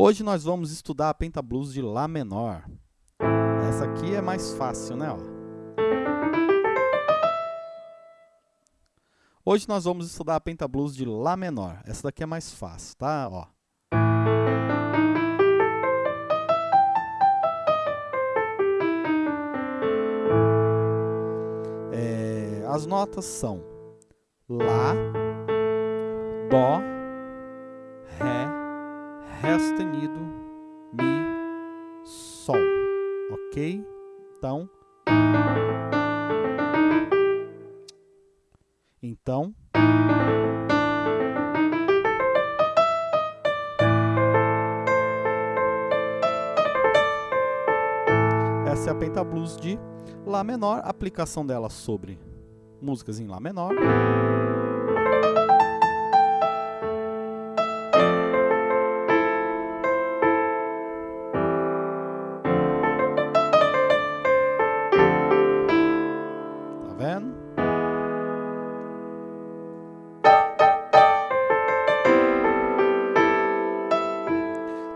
Hoje nós vamos estudar a pentablues de Lá menor. Essa aqui é mais fácil, né? Ó. Hoje nós vamos estudar a pentablues de Lá menor. Essa daqui é mais fácil, tá? Ó. É, as notas são Lá, Dó, sustenido, Mi, Sol. Ok? Então. Então. Essa é a pentablues de Lá menor, aplicação dela sobre músicas em Lá menor.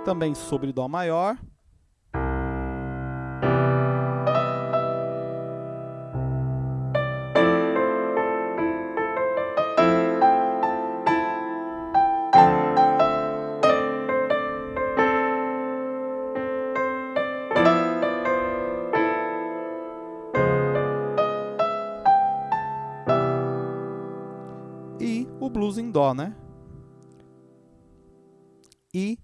Também sobre Dó maior. e o blues em dó, né? E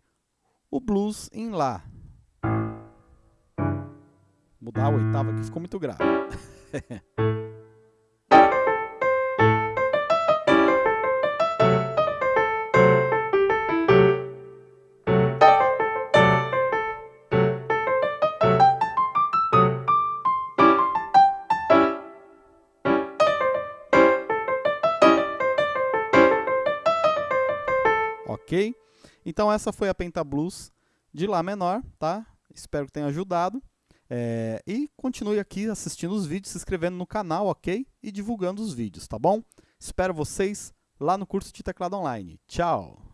o blues em lá. Mudar a oitava aqui ficou muito grave. ok? Então essa foi a pentablues de Lá menor, tá? Espero que tenha ajudado. É, e continue aqui assistindo os vídeos, se inscrevendo no canal, ok? E divulgando os vídeos, tá bom? Espero vocês lá no curso de teclado online. Tchau!